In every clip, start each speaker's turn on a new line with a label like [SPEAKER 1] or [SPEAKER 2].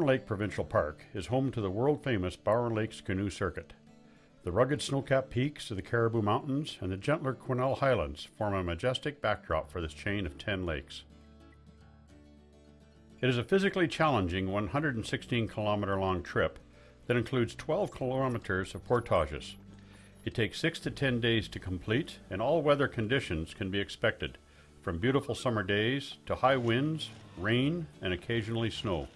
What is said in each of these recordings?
[SPEAKER 1] Bowron Lake Provincial Park is home to the world-famous Bowron Lakes Canoe Circuit. The rugged snow-capped peaks of the Cariboo Mountains and the gentler Quesnel Highlands form a majestic backdrop for this chain of 10 lakes. It is a physically challenging 116 kilometer long trip that includes 12 kilometers of portages. It takes 6 to 10 days to complete and all weather conditions can be expected, from beautiful summer days to high winds, rain, and occasionally snow.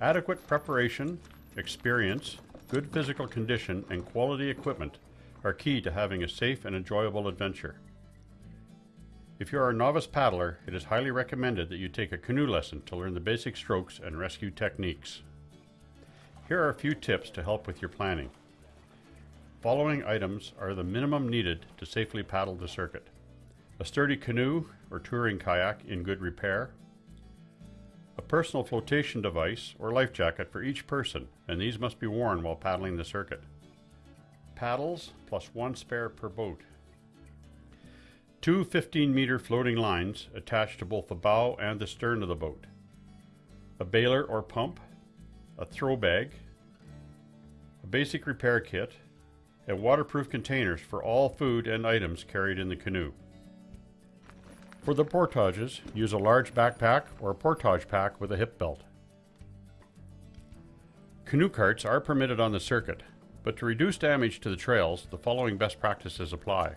[SPEAKER 1] Adequate preparation, experience, good physical condition, and quality equipment are key to having a safe and enjoyable adventure. If you are a novice paddler, it is highly recommended that you take a canoe lesson to learn the basic strokes and rescue techniques. Here are a few tips to help with your planning. Following items are the minimum needed to safely paddle the circuit. A sturdy canoe or touring kayak in good repair, a personal flotation device or life jacket for each person, and these must be worn while paddling the circuit. Paddles plus one spare per boat. Two 15 meter floating lines attached to both the bow and the stern of the boat. A baler or pump, a throw bag, a basic repair kit, and waterproof containers for all food and items carried in the canoe. For the portages, use a large backpack or a portage pack with a hip belt. Canoe carts are permitted on the circuit, but to reduce damage to the trails, the following best practices apply.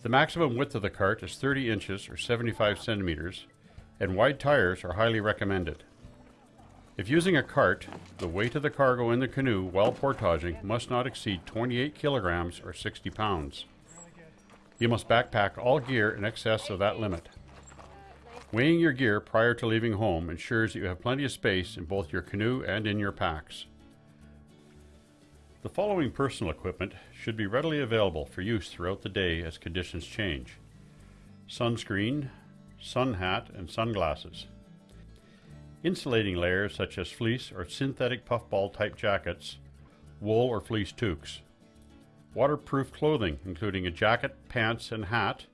[SPEAKER 1] The maximum width of the cart is 30 inches or 75 centimeters, and wide tires are highly recommended. If using a cart, the weight of the cargo in the canoe while portaging must not exceed 28 kilograms or 60 pounds. You must backpack all gear in excess of that limit. Weighing your gear prior to leaving home ensures that you have plenty of space in both your canoe and in your packs. The following personal equipment should be readily available for use throughout the day as conditions change. Sunscreen, sun hat, and sunglasses. Insulating layers such as fleece or synthetic puffball type jackets, wool or fleece toques waterproof clothing, including a jacket, pants, and hat,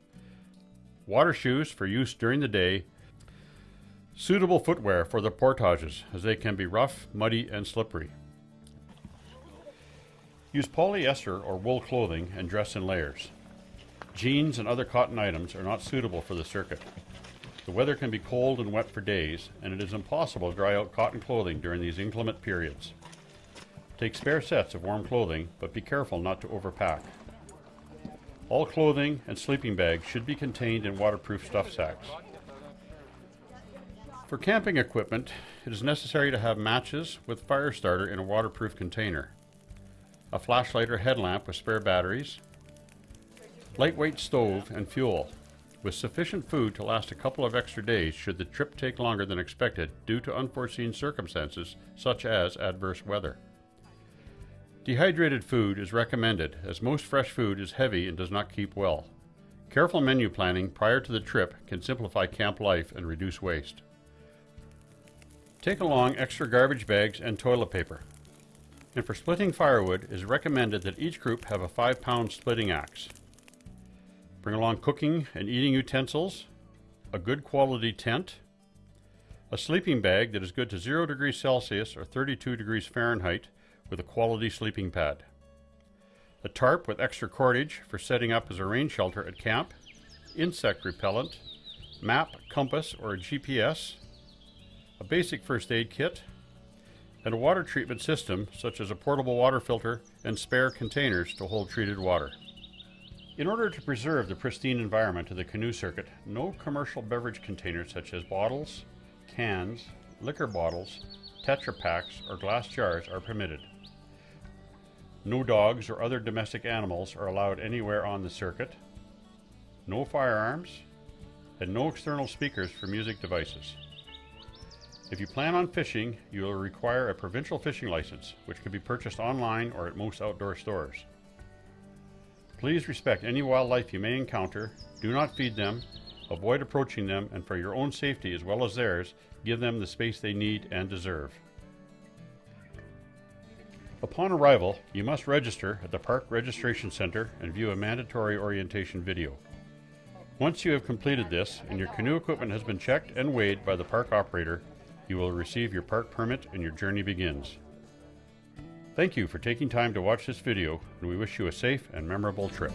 [SPEAKER 1] water shoes for use during the day, suitable footwear for the portages, as they can be rough, muddy, and slippery. Use polyester or wool clothing and dress in layers. Jeans and other cotton items are not suitable for the circuit. The weather can be cold and wet for days, and it is impossible to dry out cotton clothing during these inclement periods. Take spare sets of warm clothing, but be careful not to overpack. All clothing and sleeping bags should be contained in waterproof stuff sacks. For camping equipment, it is necessary to have matches with fire starter in a waterproof container, a flashlight or headlamp with spare batteries, lightweight stove and fuel, with sufficient food to last a couple of extra days should the trip take longer than expected due to unforeseen circumstances such as adverse weather. Dehydrated food is recommended as most fresh food is heavy and does not keep well. Careful menu planning prior to the trip can simplify camp life and reduce waste. Take along extra garbage bags and toilet paper. And for splitting firewood, it is recommended that each group have a 5 pound splitting axe. Bring along cooking and eating utensils, a good quality tent, a sleeping bag that is good to 0 degrees Celsius or 32 degrees Fahrenheit with a quality sleeping pad. A tarp with extra cordage for setting up as a rain shelter at camp, insect repellent, map, compass, or a GPS, a basic first aid kit, and a water treatment system such as a portable water filter and spare containers to hold treated water. In order to preserve the pristine environment of the canoe circuit, no commercial beverage containers such as bottles, cans, liquor bottles, Tetra Paks, or glass jars are permitted. No dogs or other domestic animals are allowed anywhere on the circuit. No firearms. And no external speakers for music devices. If you plan on fishing, you will require a provincial fishing license, which can be purchased online or at most outdoor stores. Please respect any wildlife you may encounter, do not feed them, avoid approaching them, and for your own safety as well as theirs, give them the space they need and deserve. Upon arrival, you must register at the Park Registration Center and view a mandatory orientation video. Once you have completed this and your canoe equipment has been checked and weighed by the park operator, You will receive your park permit and your journey begins. Thank you for taking time to watch this video and we wish you a safe and memorable trip.